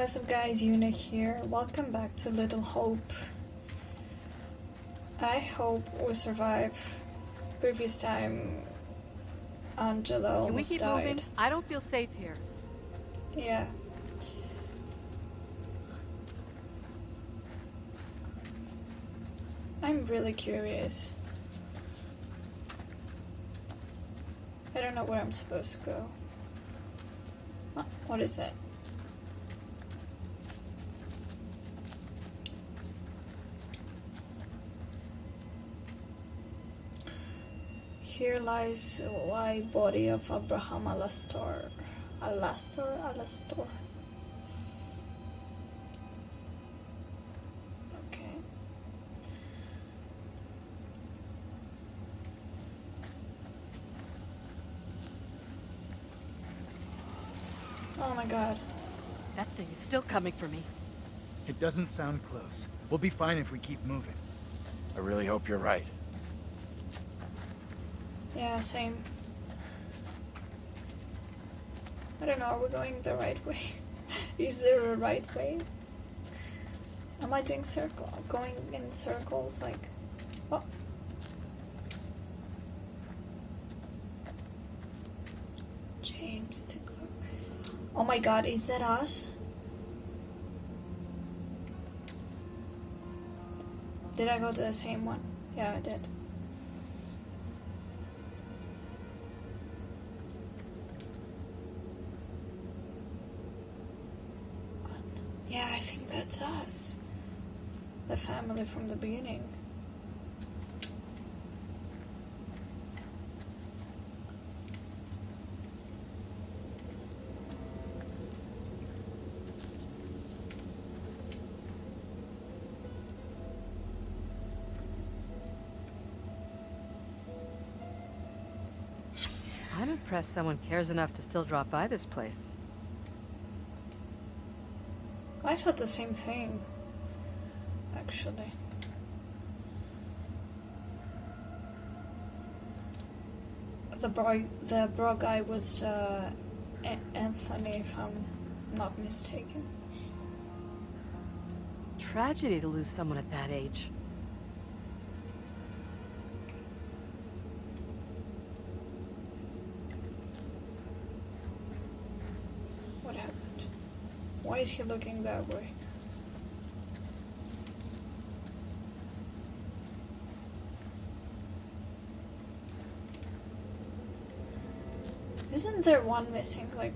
What's up guys, Eunuch here. Welcome back to Little Hope. I hope we survive. Previous time, Angela Can we keep died. moving? I don't feel safe here. Yeah. I'm really curious. I don't know where I'm supposed to go. What is that? Here lies the white body of Abraham Alastor. Alastor? Alastor. Okay. Oh my god. That thing is still coming for me. It doesn't sound close. We'll be fine if we keep moving. I really hope you're right. Yeah, same. I don't know, are we going the right way? Is there a right way? Am I doing circle going in circles like oh James. Oh my god, is that us? Did I go to the same one? Yeah, I did. Yeah, I think that's us. The family from the beginning. I'm impressed someone cares enough to still drop by this place. I thought the same thing, actually. The bro, the bro guy was uh, Anthony, if I'm not mistaken. Tragedy to lose someone at that age. What happened? Why is he looking that way? Isn't there one missing? Like,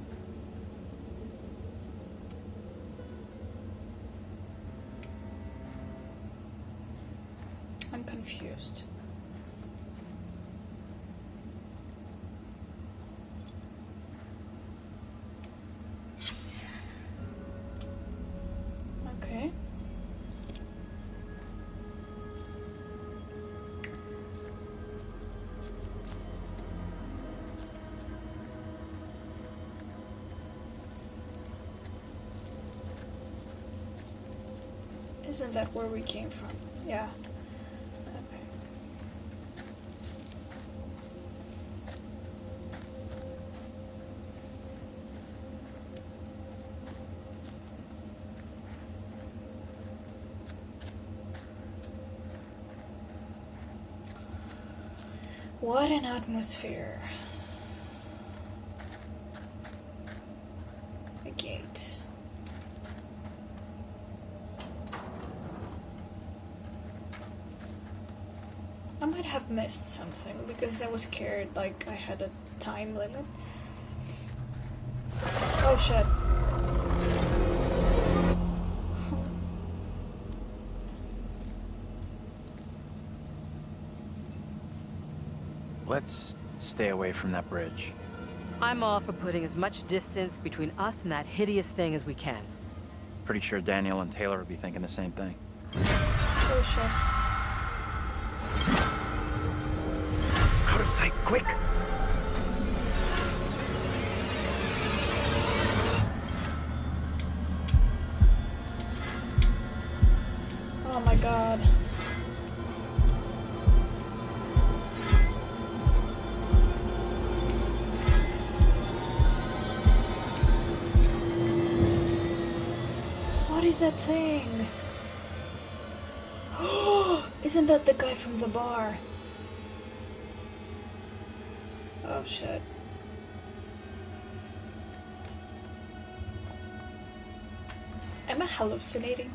I'm confused. Isn't that where we came from? Yeah. What an atmosphere. A gate. I might have missed something because I was scared like I had a time limit. Oh shit. Let's stay away from that bridge. I'm all for putting as much distance between us and that hideous thing as we can. Pretty sure Daniel and Taylor would be thinking the same thing. Oh shit. Of sight, quick! Oh my god. What is that thing? Isn't that the guy from the bar? Oh shit. Am I hallucinating?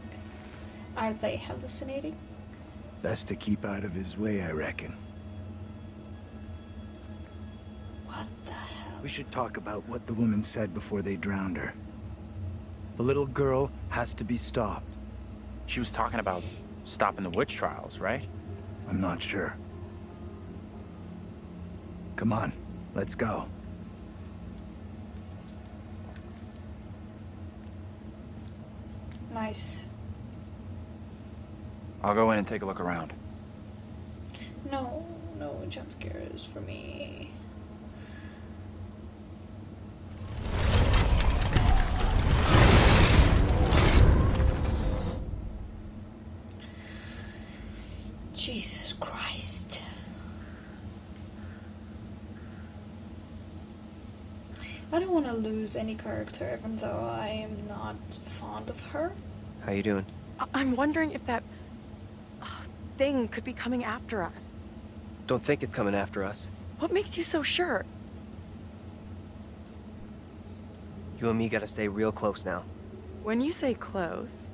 Are they hallucinating? Best to keep out of his way, I reckon. What the hell? We should talk about what the woman said before they drowned her. The little girl has to be stopped. She was talking about stopping the witch trials, right? I'm not sure. Come on, let's go. Nice. I'll go in and take a look around. No, no jump scares for me. Jesus Christ. I don't want to lose any character, even though I am not fond of her. How you doing? I- I'm wondering if that uh, thing could be coming after us. Don't think it's coming after us. What makes you so sure? You and me gotta stay real close now. When you say close,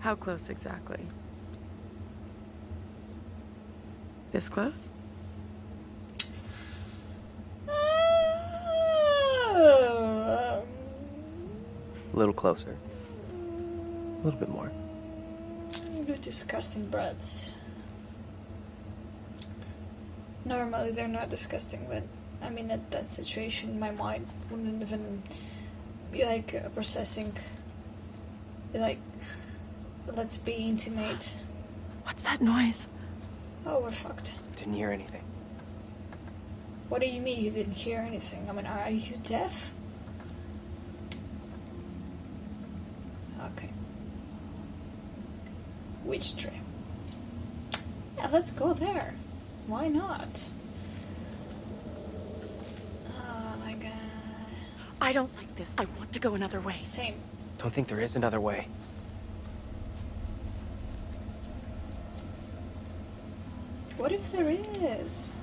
how close exactly? This close? A little closer. A little bit more. You disgusting brats. Normally they're not disgusting, but I mean at that situation my mind wouldn't even be like processing. Be like, let's be intimate. What's that noise? Oh, we're fucked. Didn't hear anything. What do you mean you didn't hear anything? I mean, are you deaf? Okay. Which tree? Yeah, let's go there. Why not? Oh my god. I don't like this. I want to go another way. Same. Don't think there is another way. What if there is?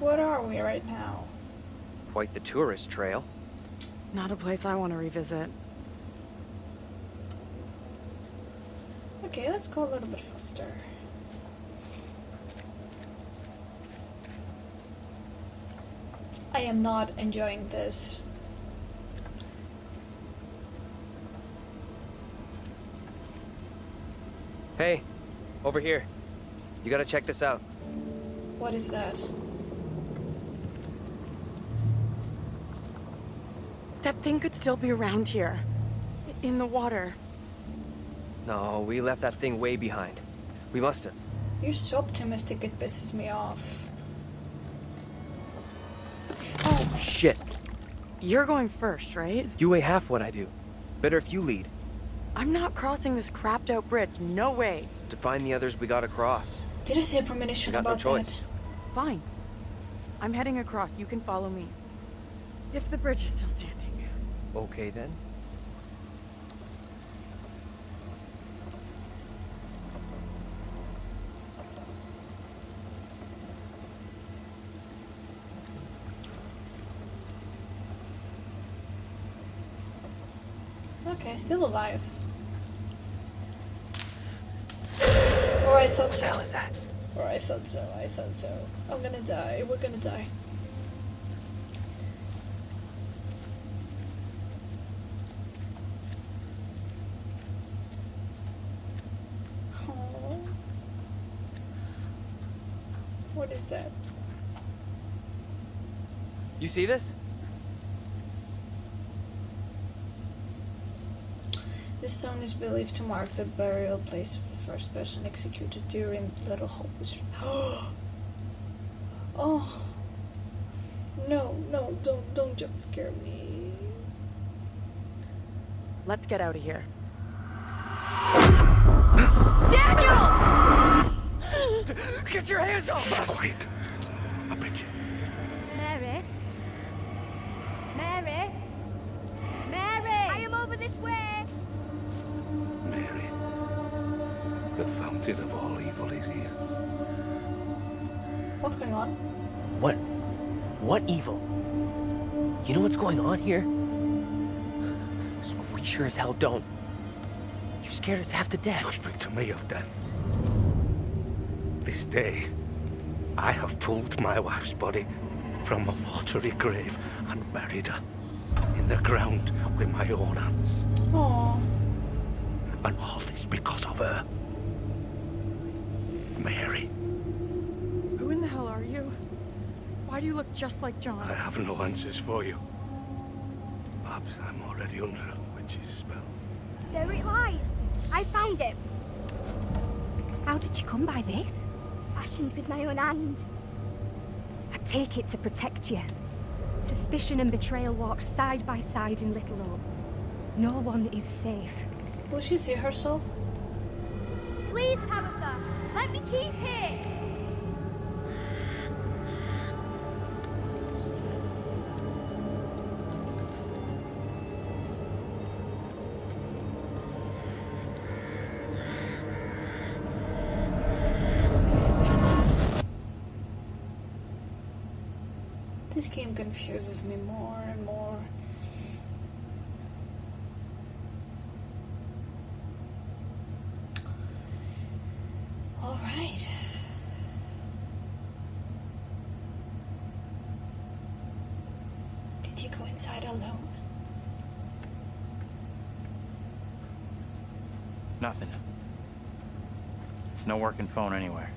What are we right now? Quite the tourist trail. Not a place I want to revisit. Okay, let's go a little bit faster. I am not enjoying this. Hey, over here. You gotta check this out. What is that? That thing could still be around here. In the water. No, we left that thing way behind. We must have. You're so optimistic it pisses me off. Oh, Shit. You're going first, right? You weigh half what I do. Better if you lead. I'm not crossing this crapped out bridge. No way. To find the others we gotta cross. did I say a premonition Got no about choice. that? Fine. I'm heading across. You can follow me. If the bridge is still standing. Okay then. Okay, still alive. Or I thought so. hell is that? Or I thought so, I thought so. I'm gonna die, we're gonna die. Oh. What is that? You see this? This stone is believed to mark the burial place of the first person executed during Little Hope was. oh. No, no, don't, don't jump scare me. Let's get out of here. Get your hands off us! Quiet. I beg you. Mary? Mary? Mary! I am over this way! Mary, the fountain of all evil is here. What's going on? What? What evil? You know what's going on here? We sure as hell don't. You scared us half to death. You speak to me of death. This day, I have pulled my wife's body from a watery grave and buried her in the ground with my own hands. Oh, And all this because of her. Mary, Who in the hell are you? Why do you look just like John? I have no answers for you. Perhaps I'm already under a witch's spell. There it lies. I found it. How did you come by this? Fashioned with my own hand. I take it to protect you. Suspicion and betrayal walk side by side in Little Hope. No one is safe. will she see herself? Please, Tabitha, let me keep here. Game confuses me more and more. All right. Did you go inside alone? Nothing. No working phone anywhere.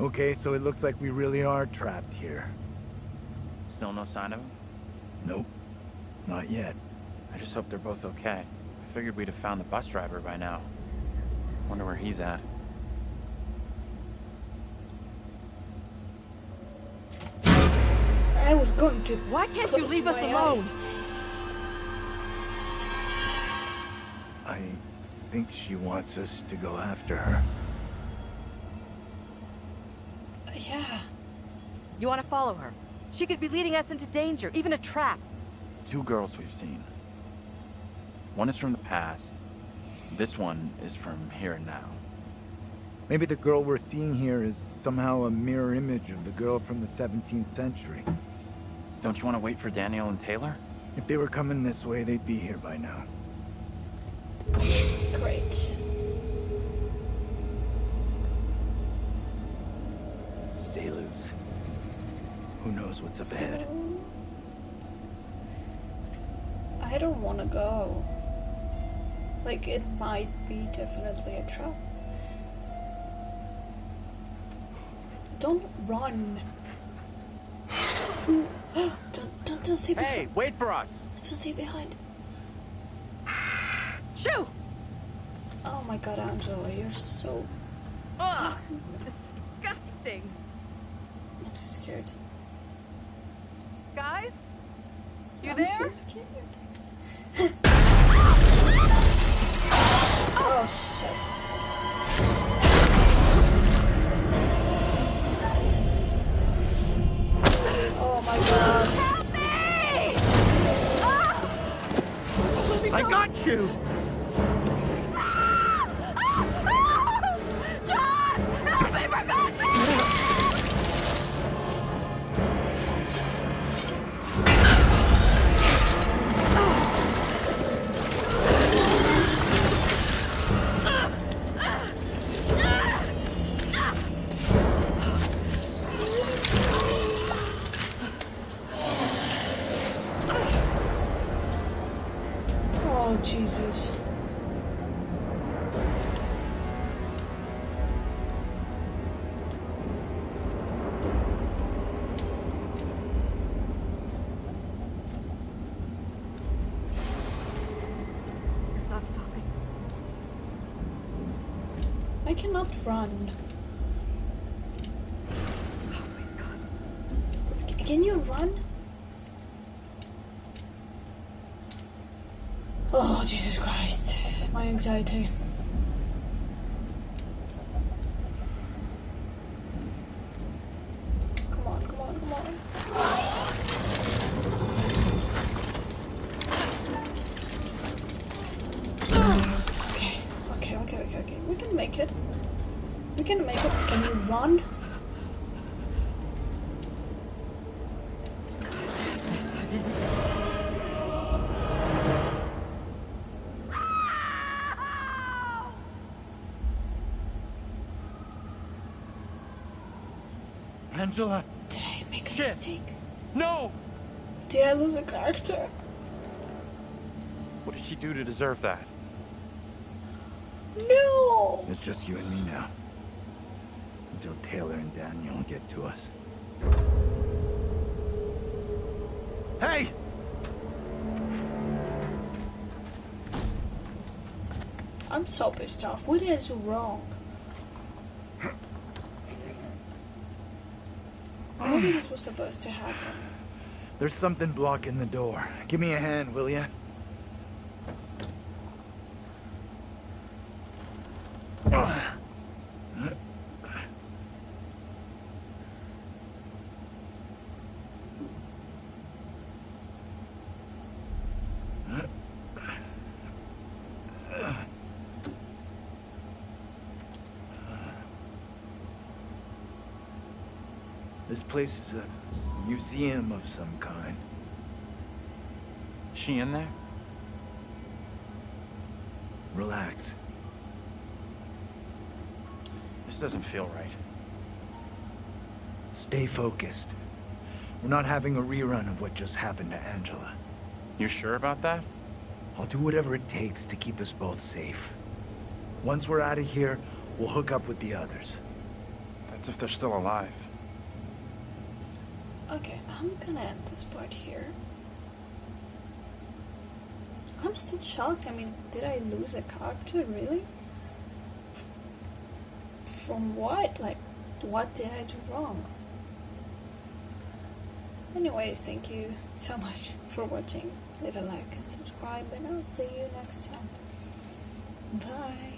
Okay, so it looks like we really are trapped here. Still no sign of him? Nope. Not yet. I just hope they're both okay. I figured we'd have found the bus driver by now. Wonder where he's at. I was going to. Why can't you leave us alone? eyes. I think she wants us to go after her. Uh, Yeah. You want to follow her? She could be leading us into danger, even a trap. Two girls we've seen. One is from the past. This one is from here and now. Maybe the girl we're seeing here is somehow a mirror image of the girl from the 17th century. Don't you want to wait for Daniel and Taylor? If they were coming this way, they'd be here by now. Great. Stay loose. Who knows what's up ahead? I don't want to go. Like, it might be definitely a trap. Don't run. don't, don't, don't stay behind. Hey, wait for us! Don't stay behind. Shoo! Oh my god, Angela, you're so. Ugh! Disgusting! I'm scared. Guys? You I'm there? so scared. oh shit. Oh my god. Help me! Ah! I got you! Oh Jesus. It's not stopping. I cannot run. Oh, please, God. C- Can you run? Oh, Jesus My anxiety. Come on, come on, come on. Okay, okay, okay, okay, okay. We can make it. We can make it. Can you run? Angela! Did I make a Shit. mistake? No! Did I lose a character? What did she do to deserve that? No! It's just you and me now. Until Taylor and Daniel get to us. Hey! I'm so pissed off. What did I do wrong? Maybe hmm. this was supposed to happen. There's something blocking the door. Give me a hand, will ya? Place is a museum of some kind. She in there? Relax. This doesn't feel right. Stay focused. We're not having a rerun of what just happened to Angela. You sure about that? I'll do whatever it takes to keep us both safe. Once we're out of here, we'll hook up with the others. That's if they're still alive. Okay, I'm gonna end this part here. I'm still shocked. I mean, did I lose a character, really? From what? Like, what did I do wrong? Anyways, thank you so much for watching. Leave a like and subscribe, and I'll see you next time. Bye.